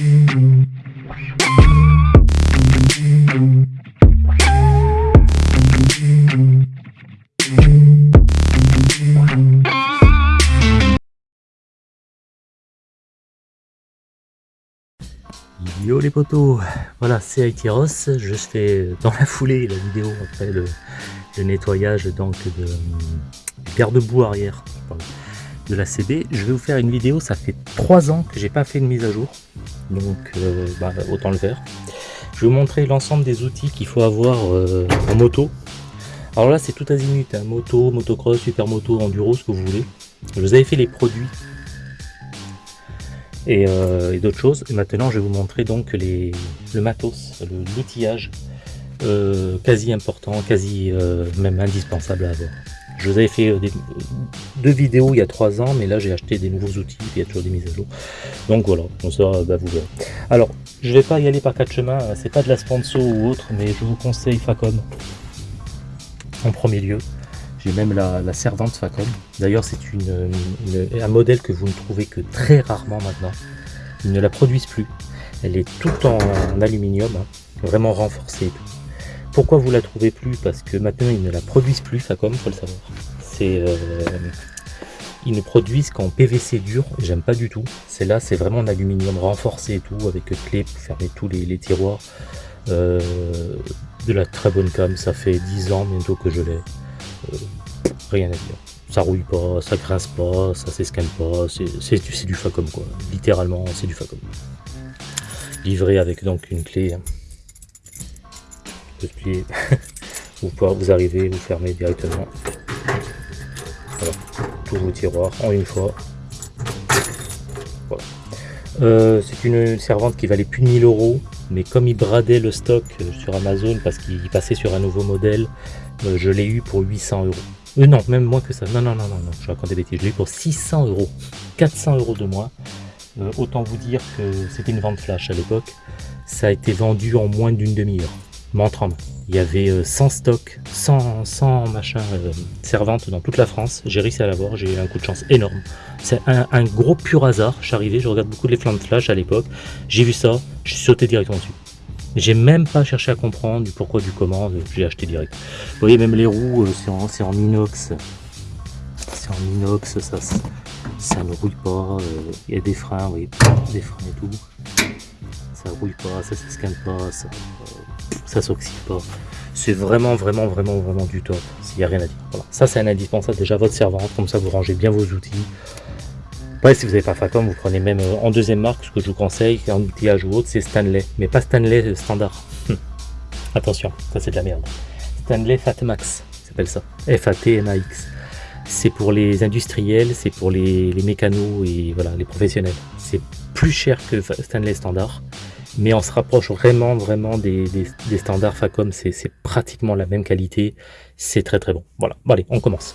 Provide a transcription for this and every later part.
Yo les potos, voilà c'est Aitiros, je fais dans la foulée la vidéo après le, nettoyage donc de garde-boue arrière de la CB. Je vais vous faire une vidéo, ça fait 3 ans que j'ai pas fait de mise à jour, donc euh, bah, autant le faire. Je vais vous montrer l'ensemble des outils qu'il faut avoir euh, en moto. Alors là c'est tout azimut, hein, moto, motocross, supermoto, enduro, ce que vous voulez. Je vous avais fait les produits euh, et, d'autres choses. Et maintenant, je vais vous montrer donc le matos, l'outillage euh, quasi important, quasi euh, même indispensable à avoir. Je vous avais fait deux vidéos il y a trois ans, mais là j'ai acheté des nouveaux outils, il y a toujours des mises à jour. Donc voilà, on ça, bah, vous verrez. Alors, je vais pas y aller par quatre chemins, c'est pas de la sponsor ou autre, mais je vous conseille Facom en premier lieu. J'ai même la, servante Facom. D'ailleurs, c'est un modèle que vous ne trouvez que très rarement maintenant. Ils ne la produisent plus. Elle est toute en, aluminium, hein, vraiment renforcée et tout. Pourquoi vous la trouvez plus? Parce que maintenant, ils ne la produisent plus, Facom, faut le savoir. C'est... Euh, ils ne produisent qu'en PVC dur, j'aime pas du tout. C'est là, c'est vraiment en aluminium renforcé et tout, avec clé pour fermer tous les, tiroirs. Euh, de la très bonne cam, ça fait 10 ans bientôt que je l'ai. Euh, rien à dire. Ça rouille pas, ça grince pas, ça s'escale pas, c'est du Facom quoi. Littéralement, c'est du Facom. Livré avec donc une clé. Hein. vous pouvez vous arrivez, vous fermez directement. Voilà, tous vos tiroirs en une fois. Euh, c'est une servante qui valait plus de 1000 euros, mais comme il bradait le stock euh, sur Amazon parce qu'il passait sur un nouveau modèle, euh, je l'ai eu pour 800 euros. Non, même moins que ça. Non, non, non, non, non, je raconte des bêtises. Je l'ai eu pour 600 euros. 400 euros de moins. Autant vous dire que c'était une vente flash à l'époque. Ça a été vendu en moins d'une demi-heure. Montre en main. Il y avait 100 stocks, 100, 100 machins servantes dans toute la France. J'ai réussi à l'avoir, j'ai eu un coup de chance énorme. C'est un, gros pur hasard. Je suis arrivé, je regarde beaucoup les flammes flash à l'époque. J'ai vu ça, je suis sauté directement dessus. J'ai même pas cherché à comprendre du pourquoi du comment, j'ai acheté direct. Vous voyez même les roues, euh, c'est en, inox. C'est en inox, ça, ça ne rouille pas. Euh, il y a des freins, oui, des freins et tout. Ça rouille pas, ça s'escane pas, ça, ça s'oxyde pas. C'est vraiment, vraiment, vraiment, vraiment du top. Il n'y a rien à dire. Ça, c'est un indispensable. Déjà, votre servante, comme ça, vous rangez bien vos outils. Ouais, si vous n'avez pas Facom, vous prenez même euh, en deuxième marque, ce que je vous conseille, en outillage ou autre, c'est Stanley. Mais pas Stanley euh, standard. Attention, ça c'est de la merde. Stanley Fatmax, s'appelle ça. F-A-T-M-A-X. C'est pour les industriels, c'est pour les, mécanos et voilà, les professionnels. C'est plus cher que Stanley standard, mais on se rapproche vraiment, vraiment des, standards Facom. C'est pratiquement la même qualité. C'est très très bon. Voilà, bon, allez, on commence.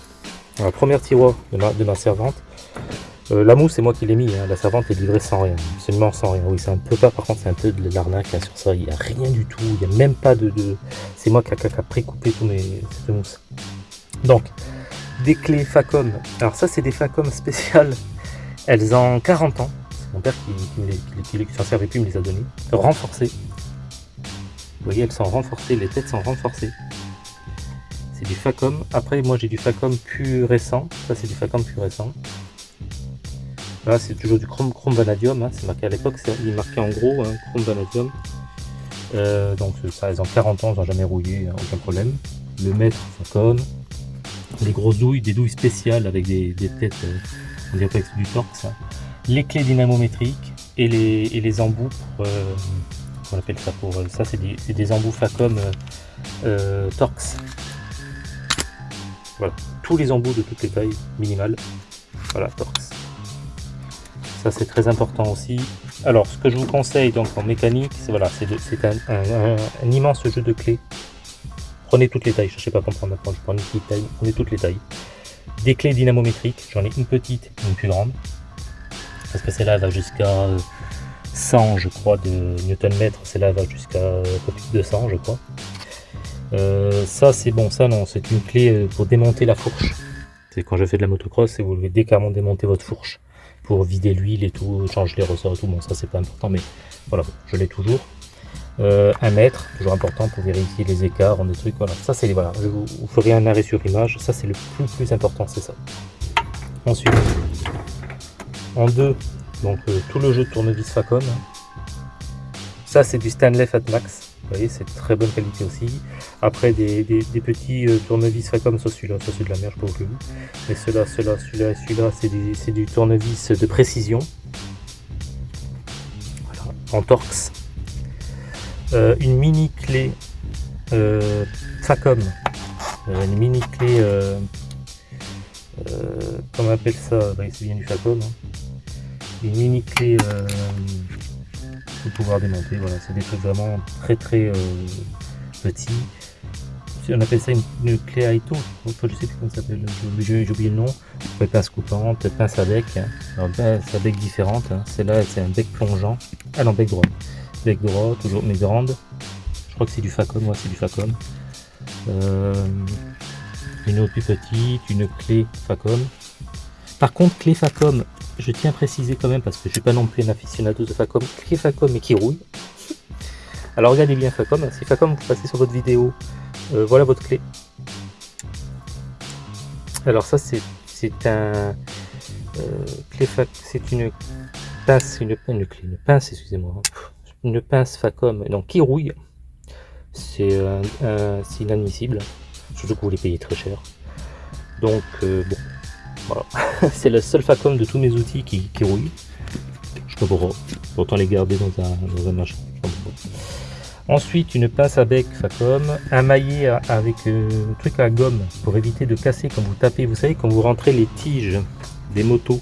Alors, première tiroir de ma servante. Euh, la mousse, c'est moi qui l'ai mis. Hein. La servante est livrée sans rien. Absolument sans rien. Oui, c'est un peu pas. Par contre, c'est un peu de l'arnaque sur ça. Il n'y a rien du tout. Il n'y a même pas de. C'est moi qui a, précoupé tous mes mousse. Donc, des clés Facom. Alors, ça, c'est des Facom spéciales. Elles ont 40 ans. C'est mon père qui, qui, s'en servait plus, me les a données. Renforcées. Vous voyez, elles sont renforcées. Les têtes sont renforcées. C'est du Facom. Après, moi, j'ai du Facom plus récent. Ça, c'est du Facom plus récent. Là, c'est toujours du chrome, chrome vanadium. Hein, c'est marqué à l'époque, il marqué en gros hein, chrome vanadium. Euh, donc ça, ils ont 40 ans, ils n'ont jamais rouillé, hein, aucun problème. Le mètre, ça comme. Les grosses douilles, des douilles spéciales avec des, têtes, euh, on dirait que du torque ça. Les clés dynamométriques et les, les embouts pour, euh, on appelle ça pour, ça c'est des, embouts Facom Torx. Voilà, tous les embouts de toutes les tailles minimales. Voilà, Torx c'est très important aussi. Alors ce que je vous conseille donc en mécanique, c'est voilà, c'est un, immense jeu de clés. Prenez toutes les tailles, je sais pas comprendre maintenant, je prends une petite taille, prenez toutes les tailles. Des clés dynamométriques, j'en ai une petite une plus grande. Parce que celle-là va jusqu'à 100 je crois de newton mètre, celle-là va jusqu'à 200 je crois. Euh, ça c'est bon, ça non, c'est une clé euh, pour démonter la fourche. C'est quand je fais de la motocross, vous devez décarrément démonter votre fourche pour vider l'huile et tout, changer les ressorts et tout. Bon, ça c'est pas important, mais voilà, je l'ai toujours. Euh, un mètre, toujours important pour vérifier les écarts, des trucs. Voilà, ça c'est voilà, je vous, vous un arrêt sur image. Ça c'est le plus plus important, c'est ça. Ensuite, en deux, donc euh, tout le jeu de tournevis Facom. Ça c'est du Stanley Fatmax. Vous voyez, c'est de très bonne qualité aussi. Après, des, petits euh, tournevis comme ça, celui-là, ça c'est de la merde, je sais pas où Mais ceux-là, ceux-là, celui-là, celui-là, c'est du, tournevis de précision. Voilà, en Torx. Euh, une mini clé Facom. une mini clé, comment on appelle ça? Bah, C'est bien du Facom. Hein. Une mini clé pouvoir démonter. Voilà, c'est des trucs vraiment très très euh, petits. On appelle ça une, clé Aito, je sais plus comment ça s'appelle, j'ai oublié le nom. Pince coupante, pince à bec, hein. alors pince à bec différente. Hein. Celle-là, c'est un bec plongeant. Ah non, bec droit. Bec droit, toujours mais grande. Je crois que c'est du Facom, moi c'est du Facom. Euh, une autre plus petite, une clé Facom. Par contre, clé Facom, je tiens à préciser quand même, parce que je ne suis pas non plus un aficionado de Facom, qui Facom et qui rouille. Alors regardez bien Facom, si Facom vous passez sur votre vidéo, euh, voilà votre clé. Alors ça c'est un euh, c'est une pince, une, clé, une pince, excusez-moi, une pince Facom, donc qui rouille. C'est inadmissible, surtout que vous les payez très cher. Donc euh, c'est le seul Facom de tous mes outils qui, rouille. Je peux pas autant les garder dans un, machin. Ensuite, une pince à bec Facom, un maillet avec euh, un truc à gomme pour éviter de casser quand vous tapez. Vous savez, quand vous rentrez les tiges des motos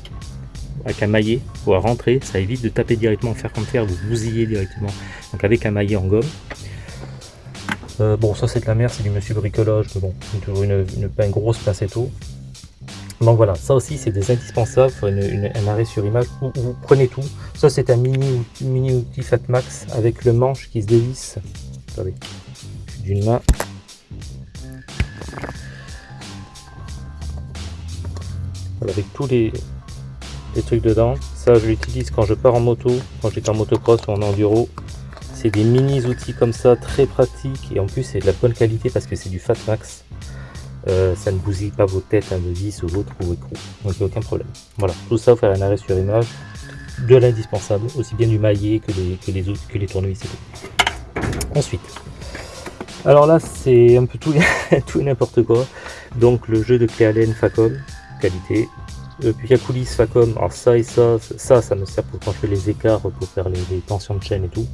avec un maillet pour rentrer, ça évite de taper directement, faire comme faire, vous bousillez directement. Donc avec un maillet en gomme. Euh, bon, ça c'est de la merde, c'est du monsieur bricolage, mais bon, une, une, une, une grosse. Donc voilà, ça aussi c'est des indispensables, un arrêt sur image où, vous prenez tout. Ça c'est un mini, mini outil Fatmax avec le manche qui se dévisse. D'une main. avec tous les, les trucs dedans. Ça je l'utilise quand je pars en moto, quand j'étais en motocross ou en enduro. C'est des mini outils comme ça, très pratiques et en plus c'est de la bonne qualité parce que c'est du Fatmax. Euh, ça ne bousille pas vos têtes à vis ou votre ou écrou. Donc il n'y a aucun problème. Voilà, tout ça, faire un arrêt sur image, de l'indispensable, aussi bien du maillet que les, que les autres, que les tournevis et tout. Ensuite, alors là c'est un peu tout, tout et n'importe quoi. Donc le jeu de clé Allen Facom, qualité. Euh, puis il y coulisses Facom, alors ça et ça, ça, ça me sert pour quand je fais les écarts, pour faire les, tensions de chaîne et tout.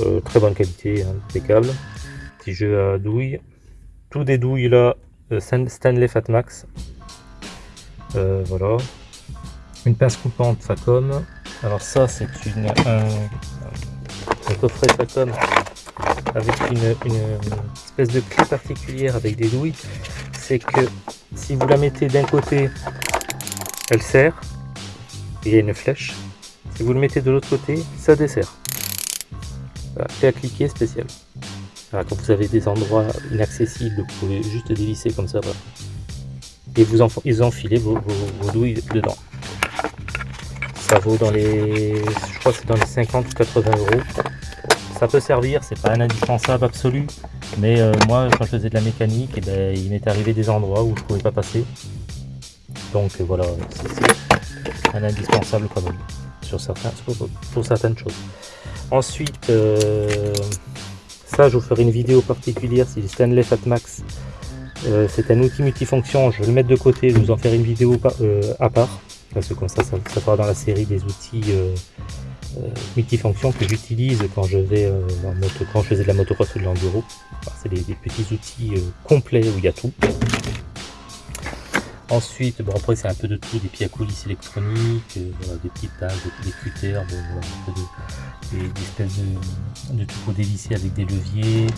Euh, très bonne qualité, impeccable. Petit jeu à douille, tout des douilles là, euh, Stanley Fatmax. Euh, voilà. Une pince coupante Facom. Alors ça c'est une un, coffret Facom avec une, espèce de clé particulière avec des douilles. C'est que si vous la mettez d'un côté, elle serre. Il y a une flèche. Si vous le mettez de l'autre côté, ça dessert. Voilà, clé à cliquer quand vous avez des endroits inaccessibles, vous pouvez juste dévisser comme ça. Et vous enfilez vos, douilles dedans. Ça vaut dans les. Je crois que c'est dans les 50 ou 80 euros. Ça peut servir, c'est pas un indispensable absolu. Mais euh, moi, quand je faisais de la mécanique, eh ben, il m'est arrivé des endroits où je pouvais pas passer. Donc euh, voilà, c'est un indispensable quand même. Sur, certains, pour, certaines choses. Ensuite, euh, ça, je vous ferai une vidéo particulière, c'est le Stanley Fatmax. Euh, c'est un outil multifonction, je vais le mettre de côté, je vous en faire une vidéo euh, à part. Parce que comme ça, ça, sera dans la série des outils euh, multifonctions que j'utilise quand je vais quand je faisais de la motocross ou de l'enduro. c'est des, petits outils complets où il y a tout. Ensuite, bon après c'est un peu de tout, des pieds à coulisses électroniques, des petites tables, des, cutters, des, espèces de, de trucs dévissés avec des leviers,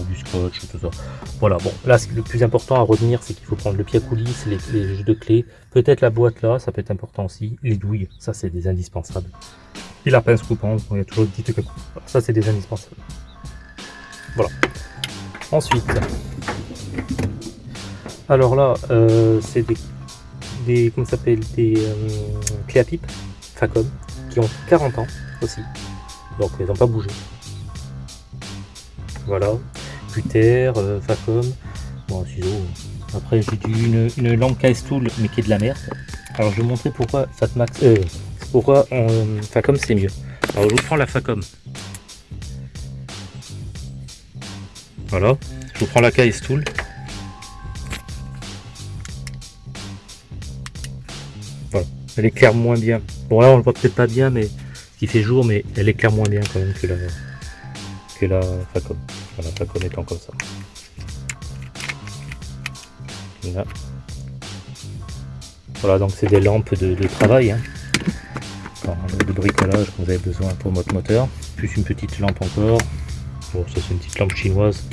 du scotch, tout ça. Voilà, bon, là le plus important à retenir, c'est qu'il faut prendre le pied à coulisses, les, jeux de clés, peut-être la boîte là, ça peut être important aussi, les douilles, ça c'est des indispensables. Et la pince coupante, il y a toujours des petits trucs, ça c'est des indispensables. Voilà. Ensuite, alors là, euh, c'est des des, comment s'appelle, des euh, clés à pipe, Facom, qui ont 40 ans aussi. Donc elles n'ont pas bougé. Voilà, Puter, euh, Facom, bon ciseaux. Après j'ai une, une lampe KS Tool mais qui est de la merde. Alors je vais vous montrer pourquoi Fatmax, euh, pourquoi Facom c'est mieux. Alors je vous prends la Facom. Voilà, je vous prends la KS elle éclaire moins bien. Bon là on le voit peut-être pas bien mais qui fait jour mais elle éclaire moins bien quand même que la que la Facom. Voilà, la Facom étant comme ça. Voilà. Voilà, donc c'est des lampes de, travail, hein. de bricolage que vous avez besoin pour votre moteur. Plus une petite lampe encore. Bon, ça c'est une petite lampe chinoise.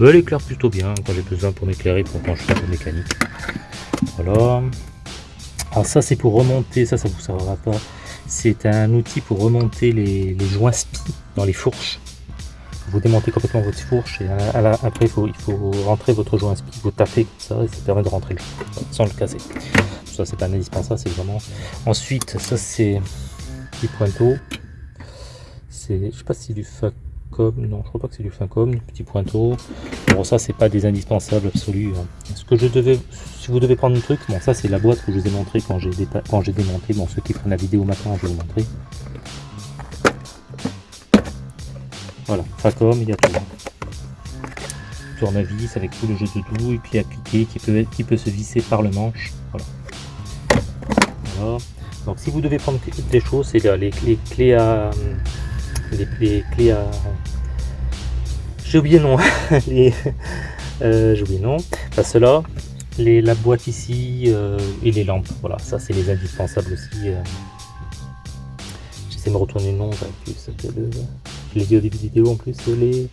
Elle éclaire plutôt bien quand j'ai besoin pour m'éclairer pour quand je fais de mécanique. Voilà. Alors ça c'est pour remonter, ça ça vous servira pas. C'est un outil pour remonter les, joints spi dans les fourches. Vous démontez complètement votre fourche et après il faut, rentrer votre joint spi, vous tapez comme ça et ça permet de rentrer le sans le casser ça c'est pas indispensable, c'est vraiment... Ensuite, ça c'est des pointeaux. C'est, je sais pas si du Non, je crois pas que c'est du Facom, petit pointeau. Bon, ça c'est pas des indispensables absolus. Hein. Ce que je devais, si vous devez prendre un truc, bon, ça c'est la boîte que je vous ai montré quand j'ai démonté. Bon, ceux qui prennent la vidéo maintenant, je vais vous montrer. Voilà, Facom, il y a tout. Tournevis avec tout le jeu de tout, et puis cliquer qui peut, qui peut se visser par le manche. Voilà. Donc si vous devez prendre des choses, c'est les, les, clés à... Les, clés à... J'ai oublié le nom. les, euh, J'ai oublié le nom. Là, les, la boîte ici euh, et les lampes. Voilà, ça c'est les indispensables aussi. Euh. J'essaie de me retourner le nom. Je l'ai dit au début de vidéo en plus. Les...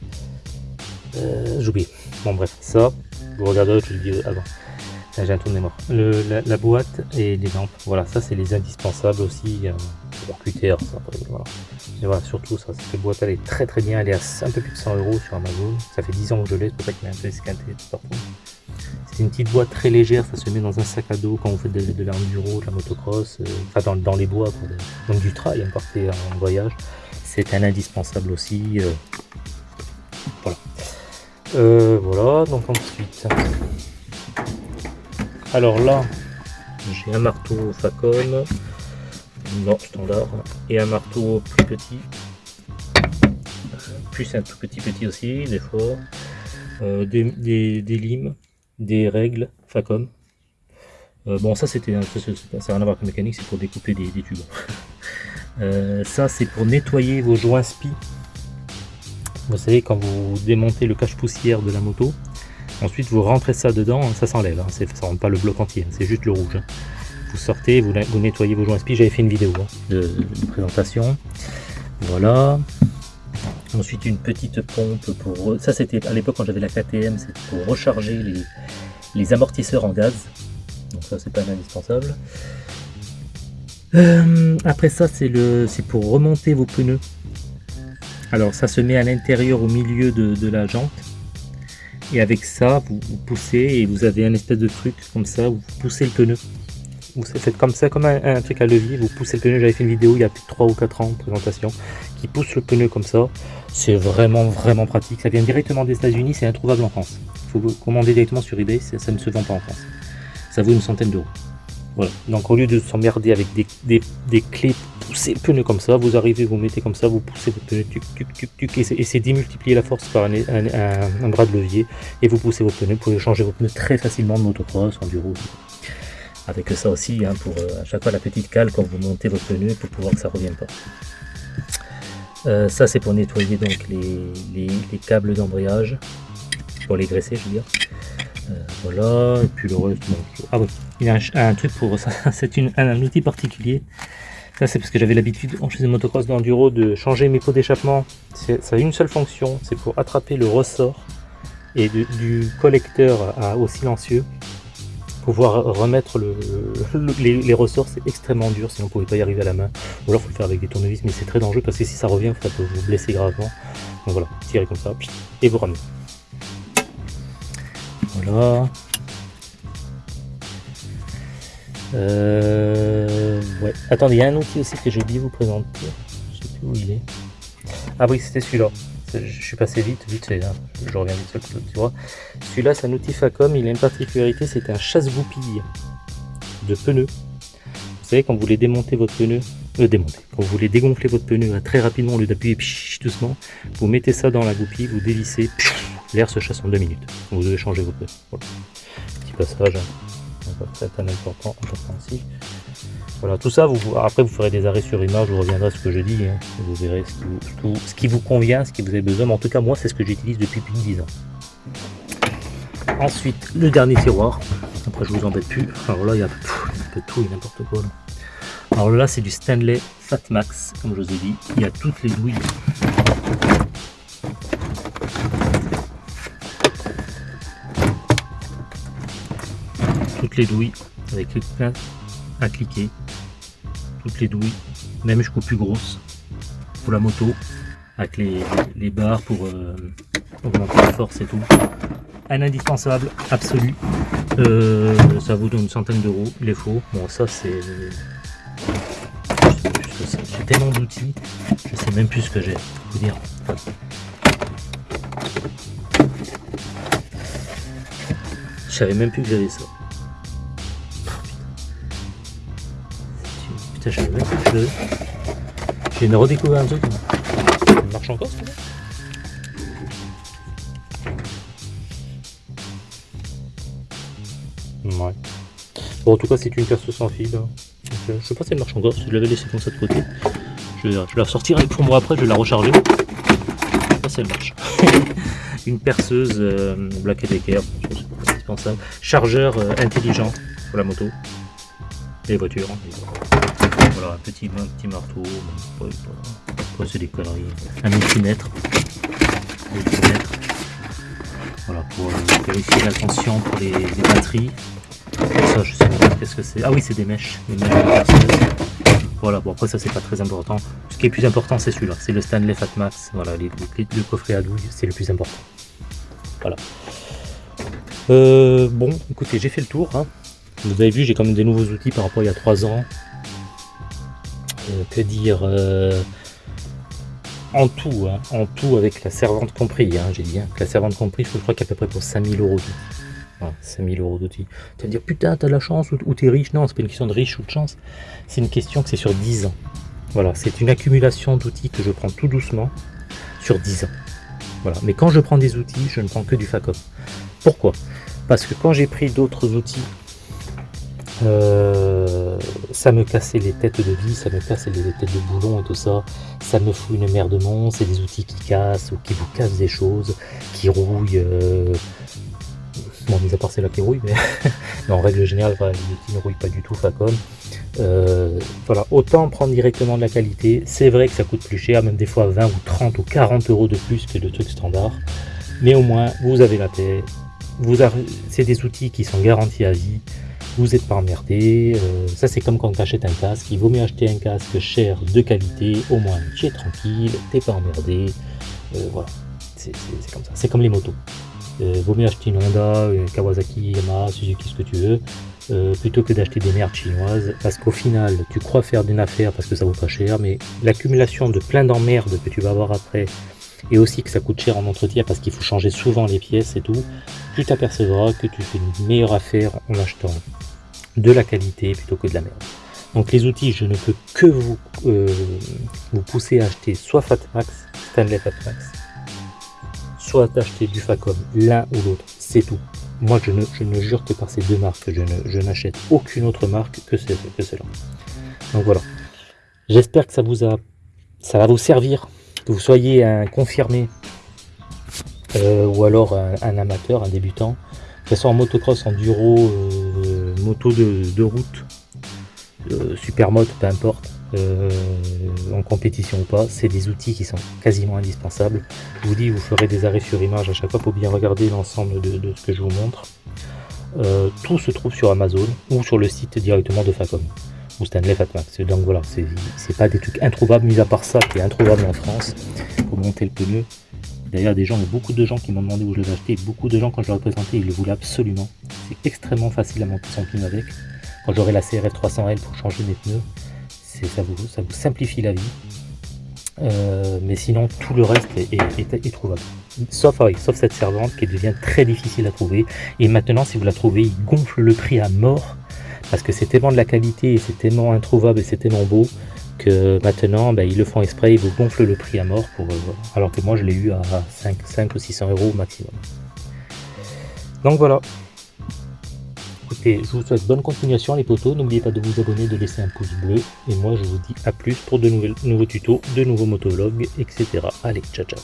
J'ai oublié. Bon bref, ça, vous regardez, je le dis avant. J'ai un trou de mémoire. la, boîte et les lampes, voilà, ça c'est les indispensables aussi. QTR, ça, voilà. Et voilà, surtout ça, cette boîte elle est très très bien, elle est à un peu plus de 100 euros sur Amazon. Ça fait 10 ans que je l'ai, c'est pour ça qu'il est un peu esquinté partout. C'est une petite boîte très légère, ça se met dans un sac à dos quand vous faites de, de l'enduro, de la motocross, euh, enfin dans, les bois, donc du trail, hein, en voyage. C'est un indispensable aussi. Euh, voilà. Euh, voilà, donc ensuite. Alors là, j'ai un marteau Facom, non standard, et un marteau plus petit, plus un tout petit petit aussi, des fois, euh, des, limes, des règles Facom. Euh, bon ça c'était, ça n'a rien à voir avec mécanique, c'est pour découper des, tubes. Euh, ça c'est pour nettoyer vos joints spi. Vous savez quand vous démontez le cache poussière de la moto, Ensuite, vous rentrez ça dedans, ça s'enlève, hein. ça ne rentre pas le bloc entier, c'est juste le rouge. Hein. Vous sortez, vous, nettoyez vos joints spi, j'avais fait une vidéo hein, de, présentation. Voilà. Ensuite, une petite pompe pour... Ça, c'était à l'époque quand j'avais la KTM, c'était pour recharger les, amortisseurs en gaz. Donc ça, c'est pas indispensable. Euh, après ça, c'est pour remonter vos pneus. Alors, ça se met à l'intérieur, au milieu de la jante et avec ça vous, poussez et vous avez un espèce de truc comme ça vous poussez le pneu vous faites comme ça comme un, truc à levier vous poussez le pneu. J'avais fait une vidéo il y a plus de 3 ou 4 ans présentation qui pousse le pneu comme ça. C'est vraiment vraiment pratique. Ça vient directement des états unis c'est introuvable en France. Il faut commander directement sur ebay. Ça ne se vend pas en France. Ça vaut une centaine d'euros. Voilà. Donc au lieu de s'emmerder avec des, clés, pousser le pneu comme ça, vous arrivez, vous mettez comme ça, vous poussez votre pneu, tuc, tuc, tuc, et c'est démultiplier la force par un, bras de levier, et vous poussez votre pneu, vous pouvez changer vos pneus très facilement de motocross, enduro. Avec ça aussi, hein, pour euh, à chaque fois la petite cale quand vous montez votre pneu pour pouvoir que ça ne revienne pas. Euh, ça c'est pour nettoyer donc les, les câbles d'embrayage, pour les graisser je veux dire. Euh, voilà, et puis le reste, ah oui, il y a un, truc pour ça, c'est un, outil particulier. Ça c'est parce que j'avais l'habitude en faisant motocross d'enduro de changer mes pots d'échappement. Ça a une seule fonction, c'est pour attraper le ressort et du collecteur au silencieux. Pouvoir remettre le, les, ressorts, c'est extrêmement dur, sinon vous ne pouvez pas y arriver à la main. Ou alors il faut le faire avec des tournevis, mais c'est très dangereux parce que si ça revient, ça peut vous blesser gravement. Donc voilà, tirez comme ça, et vous ramenez. Voilà. Euh, ouais. Attendez, il y a un outil aussi que j'ai oublié vous présenter. Je sais plus où il est. Ah oui, c'était celui-là. Je suis passé vite, vite fait, hein. je reviens vite sur tu vois. Celui-là, c'est un outil Facom, il a une particularité, c'est un chasse-goupille de pneus. Vous savez, quand vous voulez démonter votre pneu, euh, démonter, quand vous voulez dégonfler votre pneu très rapidement au lieu d'appuyer doucement, vous mettez ça dans la goupille, vous dévissez, l'air se chasse en deux minutes. Vous devez changer vos pneus. Petit passage, hein. important, important aussi. Voilà, tout ça, vous, après vous ferez des arrêts sur image, je reviendrai à ce que je dis, hein. vous verrez ce qui vous, tout, ce qui vous, convient, ce qui vous avez besoin, mais en tout cas moi c'est ce que j'utilise depuis plus de 10 ans. Ensuite, le dernier tiroir, après je vous embête plus, alors là il y a un peu tout et n'importe quoi. Alors là c'est du Stanley Fatmax, comme je vous ai dit, il y a toutes les douilles. Toutes les douilles avec plein à cliquer toutes les douilles, même jusqu'aux plus grosses, pour la moto, avec les, barres pour euh, augmenter la force et tout. Un indispensable, absolu. Euh, ça vaut une centaine d'euros, il est faux. Bon, ça c'est... J'ai tellement d'outils, je sais même plus ce que j'ai, vous dire. Je savais même plus que j'avais ça. Putain, je J'ai redécouvert un truc. Ça marche encore ce Ouais. Bon, en tout cas, c'est une perceuse sans fil. Hein. Euh, je sais pas si elle marche encore, si je l'avais laissée comme ça de côté. Je, vais la ressortirai pour moi après, je vais la recharger. Je sais pas si elle marche. une perceuse euh, Black Decker, indispensable. Chargeur euh, intelligent pour la moto. Et voitures. Hein, un petit, petit marteau, c'est des conneries. Un multimètre. Voilà, pour euh, vérifier la tension pour les, batteries. Ça, je sais pas qu'est-ce que c'est. Ah oui, c'est des mèches. Des mèches voilà, bon après ça c'est pas très important. Ce qui est plus important c'est celui-là, c'est le Stanley Fatmax. Voilà, les, le coffret à douille, c'est le plus important. Voilà. Euh, bon, écoutez, j'ai fait le tour. Hein. Vous avez vu, j'ai quand même des nouveaux outils par rapport à il y a 3 ans. Euh, que dire euh, en tout, hein, en tout avec la servante compris, hein, j'ai dit, hein, la servante compris, je crois qu'à peu près pour 5000 euros d'outils. Voilà, 5000 euros d'outils. Tu vas dire, putain, t'as la chance ou, ou t'es riche Non, c'est pas une question de riche ou de chance, c'est une question que c'est sur 10 ans. Voilà, c'est une accumulation d'outils que je prends tout doucement sur 10 ans. Voilà, mais quand je prends des outils, je ne prends que du FACOM. Pourquoi? Parce que quand j'ai pris d'autres outils euh, ça me cassait les têtes de vie, ça me cassait les têtes de boulon et tout ça. Ça me fout une merde de c'est des outils qui cassent ou qui vous cassent des choses, qui rouillent. Euh... Bon, mis à part celle-là qui rouille, mais, en règle générale, les outils ne rouillent pas du tout, Facom. Euh, voilà, autant prendre directement de la qualité. C'est vrai que ça coûte plus cher, même des fois 20 ou 30 ou 40 euros de plus que le truc standard. Mais au moins, vous avez la paix. C'est des outils qui sont garantis à vie vous n'êtes pas emmerdé. Euh, ça, c'est comme quand tu achètes un casque. Il vaut mieux acheter un casque cher, de qualité. Au moins, tu es tranquille, t'es pas emmerdé. Euh, voilà, c'est comme ça. C'est comme les motos. Euh, vaut mieux acheter une Honda, une Kawasaki, Yamaha, Suzuki, ce que tu veux. Euh, plutôt que d'acheter des merdes chinoises parce qu'au final tu crois faire d'une affaire parce que ça vaut pas cher mais l'accumulation de plein d'emmerdes que tu vas avoir après et aussi que ça coûte cher en entretien parce qu'il faut changer souvent les pièces et tout tu t'apercevras que tu fais une meilleure affaire en achetant de la qualité plutôt que de la merde. Donc les outils, je ne peux que vous, euh, vous pousser à acheter soit Fatmax, Stanley Fatmax, soit d'acheter du Facom, l'un ou l'autre, c'est tout. Moi, je ne, je ne, jure que par ces deux marques, je n'achète aucune autre marque que, que celle-là. Donc voilà. J'espère que ça vous a, ça va vous servir, que vous soyez un confirmé euh, ou alors un, amateur, un débutant, que ce soit en motocross, enduro, euh, moto de, route, euh, peu importe, en compétition ou pas, c'est des outils qui sont quasiment indispensables. Je vous dis, vous ferez des arrêts sur image à chaque fois pour bien regarder l'ensemble de, ce que je vous montre. tout se trouve sur Amazon ou sur le site directement de Facom ou Stanley Fatmax. Donc voilà, c'est pas des trucs introuvables, mis à part ça qui est introuvable en France pour monter le pneu. D'ailleurs, des gens, beaucoup de gens qui m'ont demandé où je l'avais acheté. Beaucoup de gens, quand je leur ai présenté, ils le voulaient absolument. C'est extrêmement facile à monter son pneu avec. quand j'aurai la CRF 300L pour changer mes pneus, ça vous, simplifie la vie. Euh, mais sinon, tout le reste est, trouvable. Sauf, sauf cette servante qui devient très difficile à trouver. Et maintenant, si vous la trouvez, il gonfle le prix à mort. Parce que c'est tellement de la qualité et c'est tellement introuvable et c'est tellement beau que maintenant, ben, ils le font exprès, ils vous gonflent le prix à mort. pour euh, Alors que moi, je l'ai eu à 5, 5 ou 600 euros maximum. Donc voilà, je vous souhaite bonne continuation les potos. N'oubliez pas de vous abonner, de laisser un pouce bleu. Et moi, je vous dis à plus pour de nouveaux tutos, de nouveaux motovlogs, etc. Allez, ciao ciao